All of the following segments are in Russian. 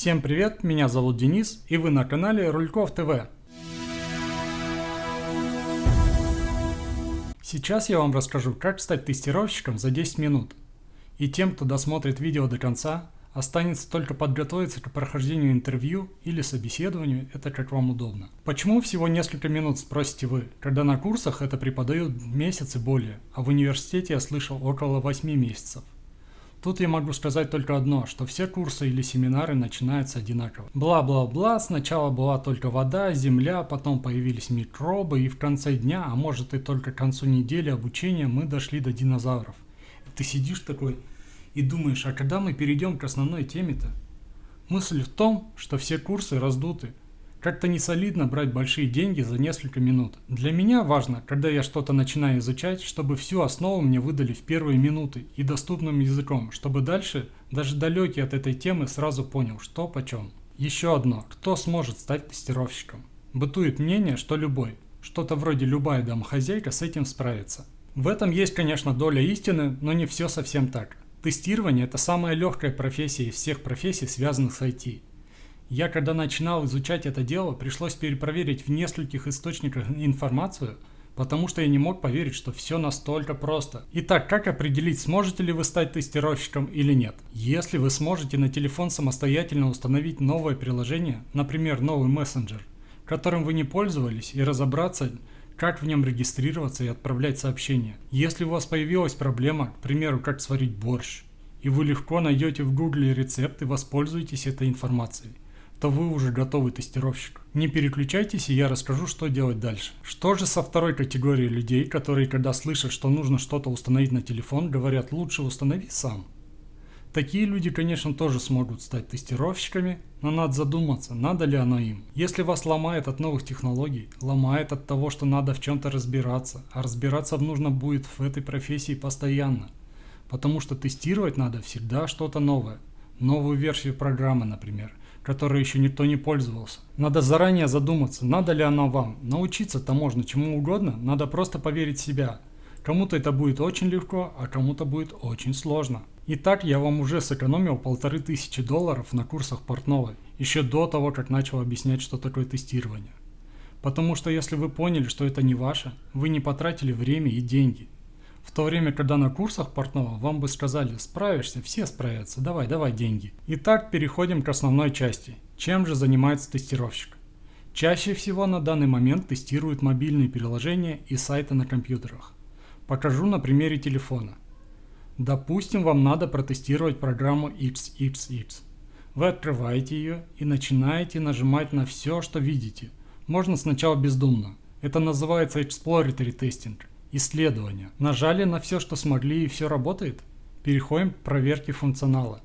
Всем привет, меня зовут Денис и вы на канале Рульков ТВ. Сейчас я вам расскажу, как стать тестировщиком за 10 минут. И тем, кто досмотрит видео до конца, останется только подготовиться к прохождению интервью или собеседованию, это как вам удобно. Почему всего несколько минут, спросите вы, когда на курсах это преподают месяц и более, а в университете я слышал около 8 месяцев. Тут я могу сказать только одно, что все курсы или семинары начинаются одинаково. Бла-бла-бла, сначала была только вода, земля, потом появились микробы, и в конце дня, а может и только к концу недели обучения, мы дошли до динозавров. Ты сидишь такой и думаешь, а когда мы перейдем к основной теме-то? Мысль в том, что все курсы раздуты, как-то не солидно брать большие деньги за несколько минут. Для меня важно, когда я что-то начинаю изучать, чтобы всю основу мне выдали в первые минуты и доступным языком, чтобы дальше, даже далекий от этой темы, сразу понял, что почем. Еще одно. Кто сможет стать тестировщиком? Бытует мнение, что любой. Что-то вроде любая домохозяйка с этим справится. В этом есть, конечно, доля истины, но не все совсем так. Тестирование – это самая легкая профессия из всех профессий, связанных с IT. Я когда начинал изучать это дело, пришлось перепроверить в нескольких источниках информацию, потому что я не мог поверить, что все настолько просто. Итак, как определить, сможете ли вы стать тестировщиком или нет? Если вы сможете на телефон самостоятельно установить новое приложение, например, новый мессенджер, которым вы не пользовались, и разобраться, как в нем регистрироваться и отправлять сообщения. Если у вас появилась проблема, к примеру, как сварить борщ, и вы легко найдете в гугле рецепт и воспользуетесь этой информацией то вы уже готовый тестировщик. Не переключайтесь и я расскажу, что делать дальше. Что же со второй категорией людей, которые когда слышат, что нужно что-то установить на телефон, говорят лучше установи сам. Такие люди, конечно, тоже смогут стать тестировщиками, но надо задуматься, надо ли оно им. Если вас ломает от новых технологий, ломает от того, что надо в чем-то разбираться, а разбираться нужно будет в этой профессии постоянно. Потому что тестировать надо всегда что-то новое. Новую версию программы, например которой еще никто не пользовался. Надо заранее задуматься, надо ли оно вам. Научиться-то можно чему угодно, надо просто поверить в себя. Кому-то это будет очень легко, а кому-то будет очень сложно. Итак, я вам уже сэкономил полторы тысячи долларов на курсах портного, еще до того, как начал объяснять, что такое тестирование. Потому что если вы поняли, что это не ваше, вы не потратили время и деньги – в то время, когда на курсах портного вам бы сказали «справишься, все справятся, давай, давай деньги». Итак, переходим к основной части. Чем же занимается тестировщик? Чаще всего на данный момент тестируют мобильные приложения и сайты на компьютерах. Покажу на примере телефона. Допустим, вам надо протестировать программу XXX. Вы открываете ее и начинаете нажимать на все, что видите. Можно сначала бездумно. Это называется Exploratory Testing. Исследования. Нажали на все, что смогли и все работает? Переходим к проверке функционала.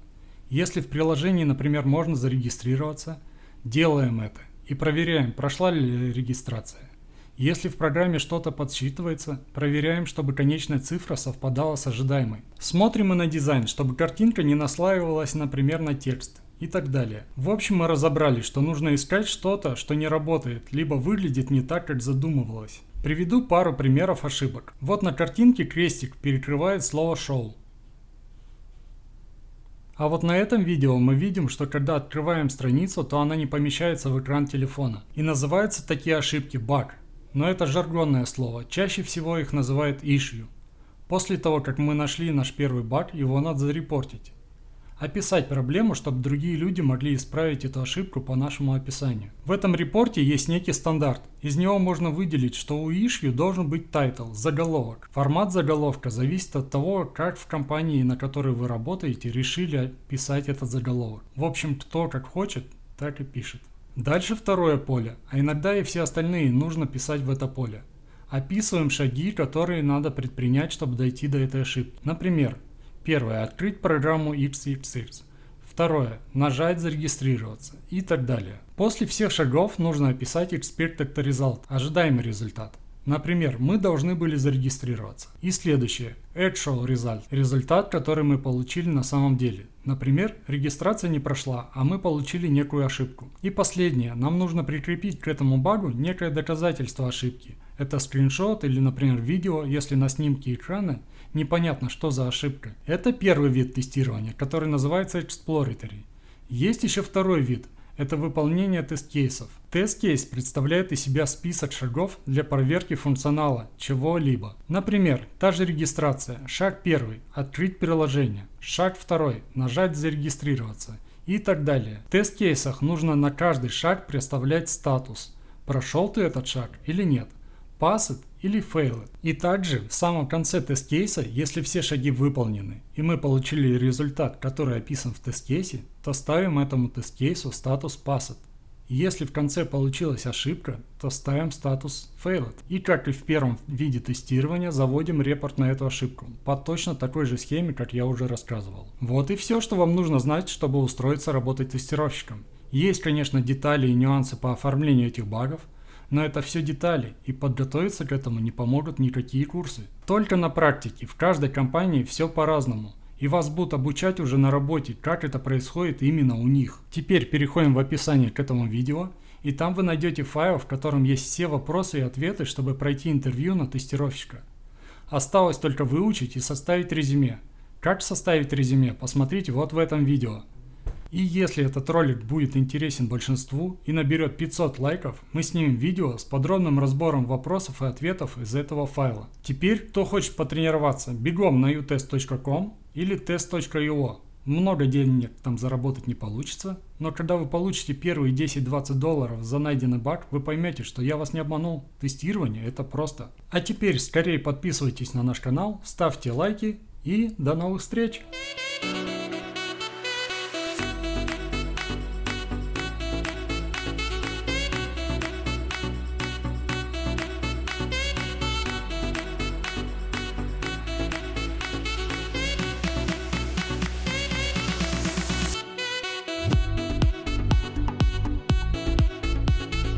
Если в приложении, например, можно зарегистрироваться, делаем это и проверяем, прошла ли регистрация. Если в программе что-то подсчитывается, проверяем, чтобы конечная цифра совпадала с ожидаемой. Смотрим и на дизайн, чтобы картинка не наслаивалась, например, на текст и так далее. В общем, мы разобрали, что нужно искать что-то, что не работает, либо выглядит не так, как задумывалось. Приведу пару примеров ошибок. Вот на картинке крестик перекрывает слово «шоу». А вот на этом видео мы видим, что когда открываем страницу, то она не помещается в экран телефона. И называются такие ошибки баг. Но это жаргонное слово, чаще всего их называют issue. После того, как мы нашли наш первый баг, его надо зарепортить описать проблему, чтобы другие люди могли исправить эту ошибку по нашему описанию. В этом репорте есть некий стандарт. Из него можно выделить, что у issue должен быть title, заголовок. Формат заголовка зависит от того, как в компании, на которой вы работаете, решили писать этот заголовок. В общем, кто как хочет, так и пишет. Дальше второе поле, а иногда и все остальные нужно писать в это поле. Описываем шаги, которые надо предпринять, чтобы дойти до этой ошибки. Например, Первое. Открыть программу XXX. Второе. Нажать «Зарегистрироваться» и так далее. После всех шагов нужно описать Expected Result, ожидаемый результат. Например, мы должны были зарегистрироваться. И следующее. Actual Result. Результат, который мы получили на самом деле. Например, регистрация не прошла, а мы получили некую ошибку. И последнее. Нам нужно прикрепить к этому багу некое доказательство ошибки. Это скриншот или, например, видео, если на снимке экрана непонятно, что за ошибка. Это первый вид тестирования, который называется Exploratory. Есть еще второй вид – это выполнение тест-кейсов. Тест-кейс представляет из себя список шагов для проверки функционала чего-либо. Например, та же регистрация. Шаг первый – открыть приложение. Шаг второй – нажать «Зарегистрироваться» и так далее. В тест-кейсах нужно на каждый шаг представлять статус. Прошел ты этот шаг или нет. Passed или failed. И также в самом конце тест-кейса, если все шаги выполнены, и мы получили результат, который описан в тест-кейсе, то ставим этому тест-кейсу статус passed. Если в конце получилась ошибка, то ставим статус failed. И как и в первом виде тестирования, заводим репорт на эту ошибку по точно такой же схеме, как я уже рассказывал. Вот и все, что вам нужно знать, чтобы устроиться работать тестировщиком. Есть, конечно, детали и нюансы по оформлению этих багов, но это все детали, и подготовиться к этому не помогут никакие курсы. Только на практике, в каждой компании все по-разному. И вас будут обучать уже на работе, как это происходит именно у них. Теперь переходим в описание к этому видео, и там вы найдете файл, в котором есть все вопросы и ответы, чтобы пройти интервью на тестировщика. Осталось только выучить и составить резюме. Как составить резюме, посмотрите вот в этом видео. И если этот ролик будет интересен большинству и наберет 500 лайков, мы снимем видео с подробным разбором вопросов и ответов из этого файла. Теперь, кто хочет потренироваться, бегом на utest.com или test.io. Много денег там заработать не получится, но когда вы получите первые 10-20 долларов за найденный баг, вы поймете, что я вас не обманул. Тестирование это просто. А теперь скорее подписывайтесь на наш канал, ставьте лайки и до новых встреч!